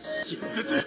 真絶